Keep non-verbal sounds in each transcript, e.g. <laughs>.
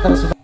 atau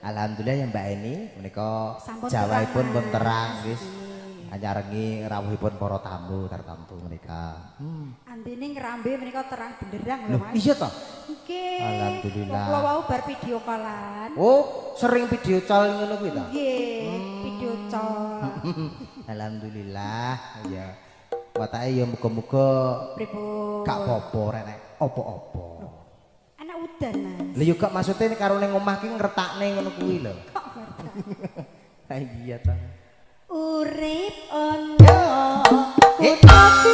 Alhamdulillah ya Mbak Eni menika jawaipun pun terang wis anyarengi rawuhipun para tamu tartamtu menika. Hmm. Antine ngrambe menika terang benderang lho Mas. iya toh? Nggih. Alhamdulillah. Kula wau bar video callan. Oh, sering video call ngono kuwi ta? Nggih, video call. <laughs> Alhamdulillah ya. Watake ya muga-muga Pripun? gak apa-apa rek apa-apa. Udan, Mas. Yo gak maksude karo ning omah ki ngretakne ngono kuwi lho. <laughs> Kok ngerti? Ha iya ta. Urip ono utawi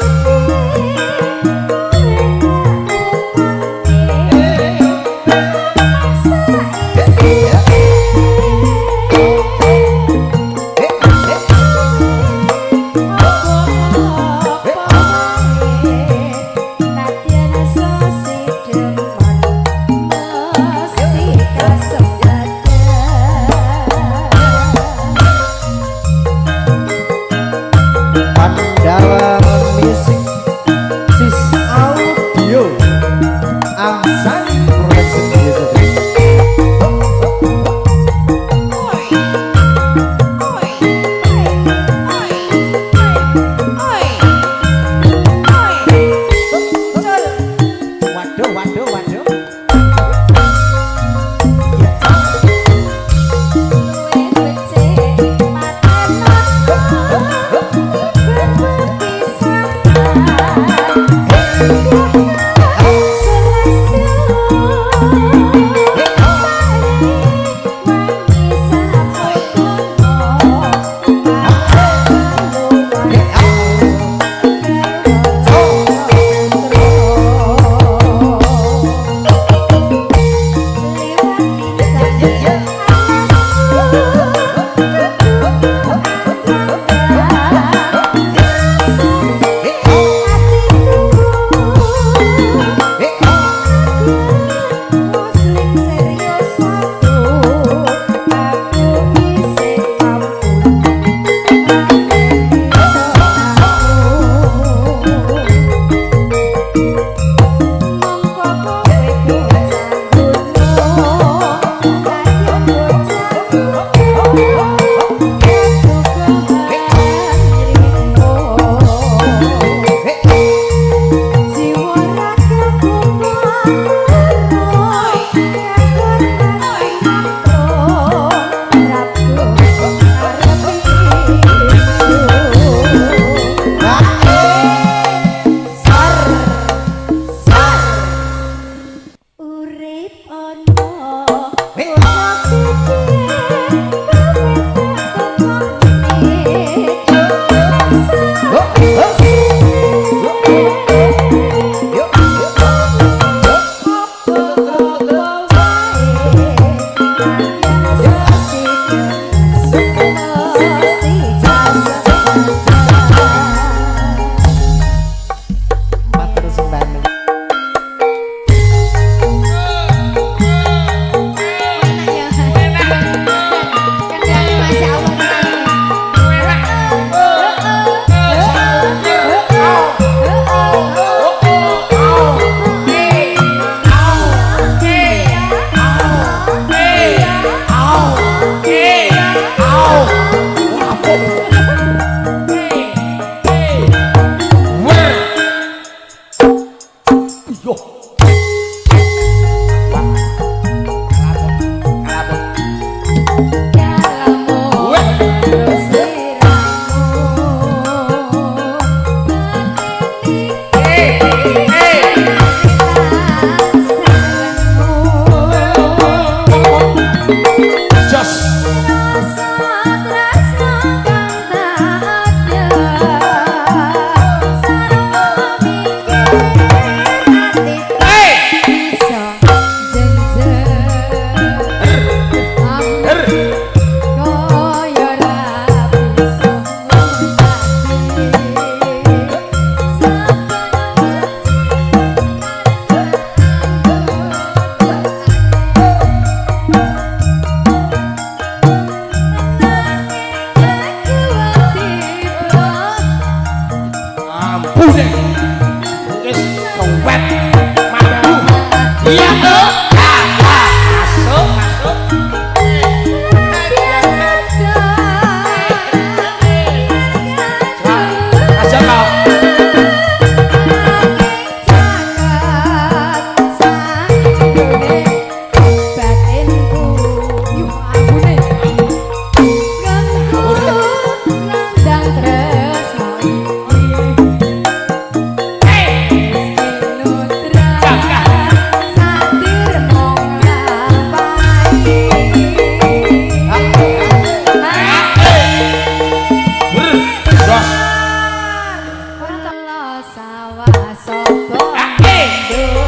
sopo ah, hey.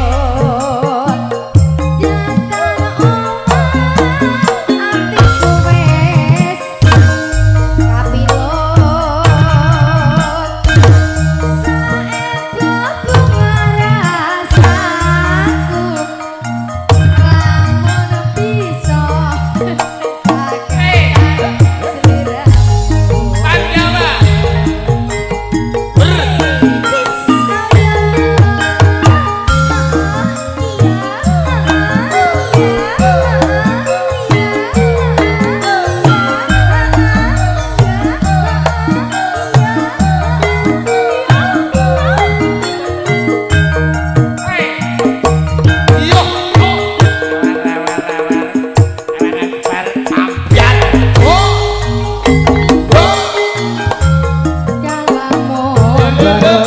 Bye.